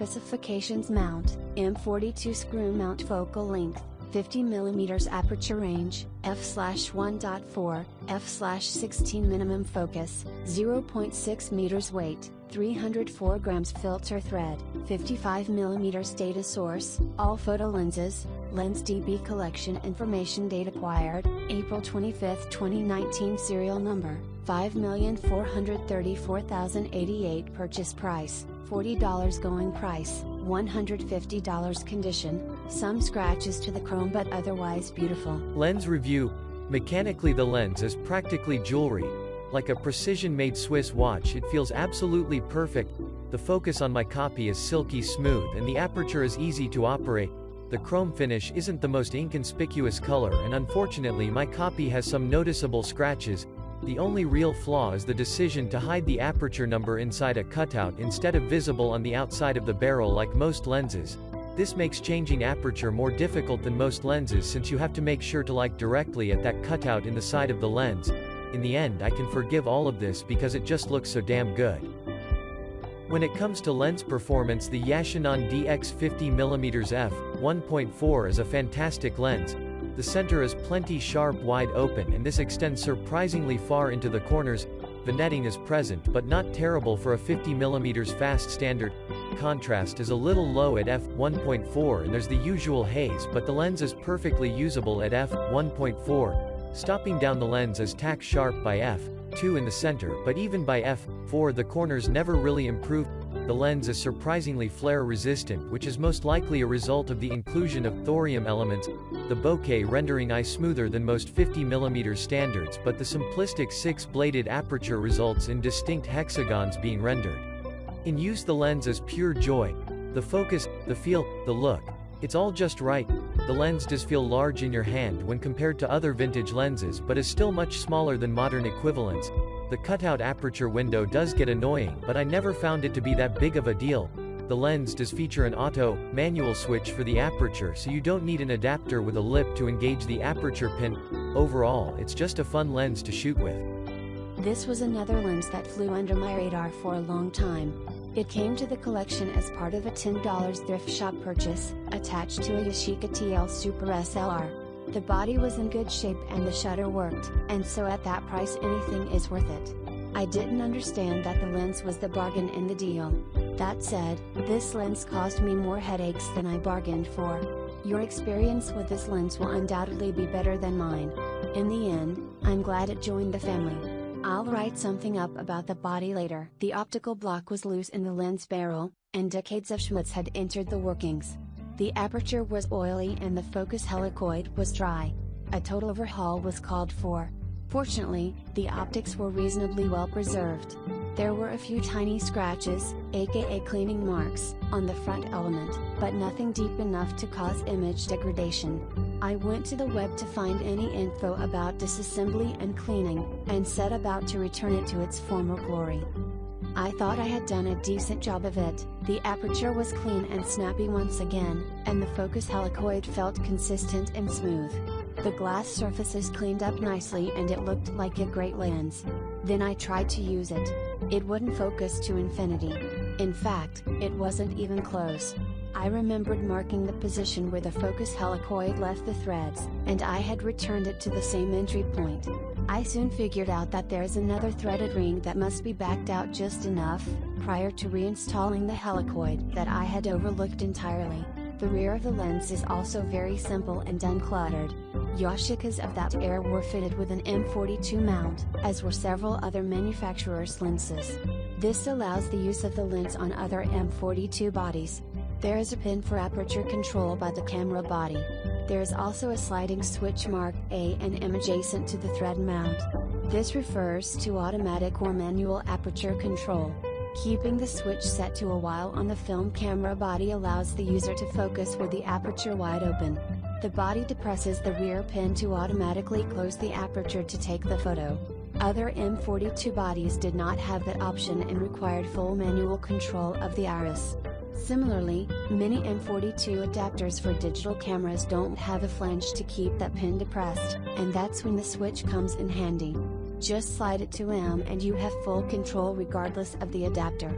Specifications Mount, M42 screw mount focal length, 50 mm aperture range, f/1.4, f/16 minimum focus, 0.6 meters weight, 304 grams filter thread, 55 mm data source, all photo lenses, Lens DB collection information date acquired, April 25, 2019 serial number, 5434088 purchase price, $40 going price, $150 condition, some scratches to the chrome but otherwise beautiful. Lens review. Mechanically the lens is practically jewelry. Like a precision-made Swiss watch it feels absolutely perfect. The focus on my copy is silky smooth and the aperture is easy to operate. The chrome finish isn't the most inconspicuous color and unfortunately my copy has some noticeable scratches. The only real flaw is the decision to hide the aperture number inside a cutout instead of visible on the outside of the barrel like most lenses. This makes changing aperture more difficult than most lenses since you have to make sure to like directly at that cutout in the side of the lens. In the end I can forgive all of this because it just looks so damn good. When it comes to lens performance the Yashinon DX50mm f1.4 is a fantastic lens. The center is plenty sharp wide open and this extends surprisingly far into the corners, vignetting is present but not terrible for a 50mm fast standard. Contrast is a little low at f1.4 and there's the usual haze but the lens is perfectly usable at f1.4. Stopping down the lens is tack sharp by f. 2 in the center but even by f4 the corners never really improve. The lens is surprisingly flare resistant which is most likely a result of the inclusion of thorium elements, the bokeh rendering eye smoother than most 50mm standards but the simplistic 6-bladed aperture results in distinct hexagons being rendered. In use the lens is pure joy. The focus, the feel, the look. It's all just right. The lens does feel large in your hand when compared to other vintage lenses but is still much smaller than modern equivalents. The cutout aperture window does get annoying but I never found it to be that big of a deal. The lens does feature an auto, manual switch for the aperture so you don't need an adapter with a lip to engage the aperture pin. Overall, it's just a fun lens to shoot with. This was another lens that flew under my radar for a long time. It came to the collection as part of a $10 thrift shop purchase, attached to a Yashica TL Super SLR. The body was in good shape and the shutter worked, and so at that price anything is worth it. I didn't understand that the lens was the bargain in the deal. That said, this lens caused me more headaches than I bargained for. Your experience with this lens will undoubtedly be better than mine. In the end, I'm glad it joined the family. I'll write something up about the body later. The optical block was loose in the lens barrel, and decades of schmutz had entered the workings. The aperture was oily and the focus helicoid was dry. A total overhaul was called for. Fortunately, the optics were reasonably well preserved. There were a few tiny scratches, aka cleaning marks, on the front element, but nothing deep enough to cause image degradation. I went to the web to find any info about disassembly and cleaning, and set about to return it to its former glory. I thought I had done a decent job of it, the aperture was clean and snappy once again, and the focus helicoid felt consistent and smooth. The glass surfaces cleaned up nicely and it looked like a great lens. Then I tried to use it. It wouldn't focus to infinity. In fact, it wasn't even close. I remembered marking the position where the focus helicoid left the threads, and I had returned it to the same entry point. I soon figured out that there's another threaded ring that must be backed out just enough, prior to reinstalling the helicoid that I had overlooked entirely. The rear of the lens is also very simple and uncluttered. Yashicas of that era were fitted with an M42 mount, as were several other manufacturers' lenses. This allows the use of the lens on other M42 bodies, there is a pin for aperture control by the camera body. There is also a sliding switch marked A and M adjacent to the thread mount. This refers to automatic or manual aperture control. Keeping the switch set to a while on the film camera body allows the user to focus with the aperture wide open. The body depresses the rear pin to automatically close the aperture to take the photo. Other M42 bodies did not have that option and required full manual control of the iris. Similarly, many M42 adapters for digital cameras don't have a flange to keep that pin depressed, and that's when the switch comes in handy. Just slide it to M and you have full control regardless of the adapter.